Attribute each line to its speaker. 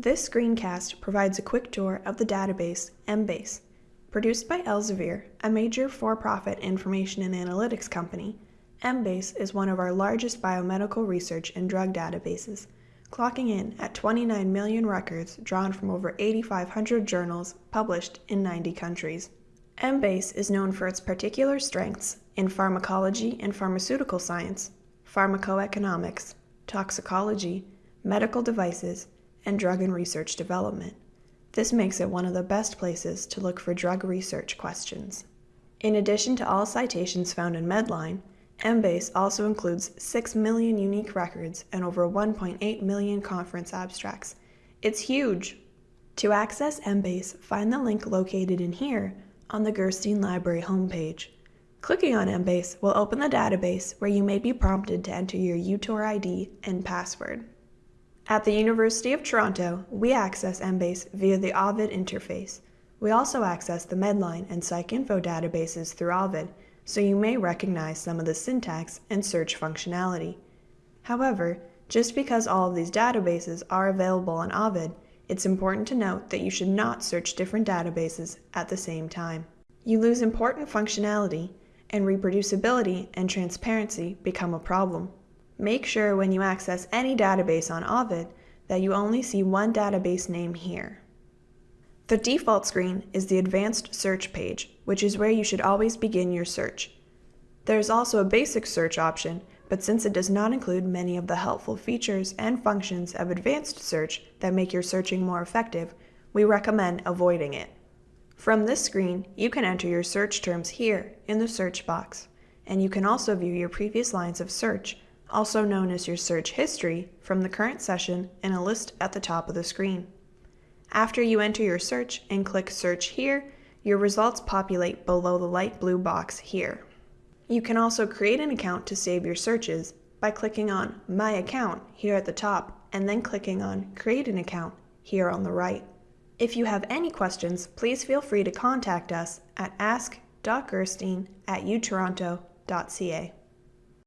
Speaker 1: This screencast provides a quick tour of the database Embase. Produced by Elsevier, a major for-profit information and analytics company, Embase is one of our largest biomedical research and drug databases, clocking in at 29 million records drawn from over 8,500 journals published in 90 countries. Embase is known for its particular strengths in pharmacology and pharmaceutical science, pharmacoeconomics, toxicology, medical devices, and drug and research development. This makes it one of the best places to look for drug research questions. In addition to all citations found in Medline, Embase also includes 6 million unique records and over 1.8 million conference abstracts. It's huge! To access Embase, find the link located in here on the Gerstein Library homepage. Clicking on Embase will open the database where you may be prompted to enter your UTOR ID and password. At the University of Toronto, we access Embase via the Ovid interface. We also access the Medline and PsycInfo databases through Ovid, so you may recognize some of the syntax and search functionality. However, just because all of these databases are available on Ovid, it's important to note that you should not search different databases at the same time. You lose important functionality, and reproducibility and transparency become a problem. Make sure when you access any database on Ovid that you only see one database name here. The default screen is the Advanced Search page, which is where you should always begin your search. There is also a basic search option, but since it does not include many of the helpful features and functions of advanced search that make your searching more effective, we recommend avoiding it. From this screen, you can enter your search terms here in the search box, and you can also view your previous lines of search, also known as your search history, from the current session in a list at the top of the screen. After you enter your search and click Search here, your results populate below the light blue box here. You can also create an account to save your searches by clicking on My Account here at the top and then clicking on Create an Account here on the right. If you have any questions, please feel free to contact us at ask.gerstein at utoronto.ca.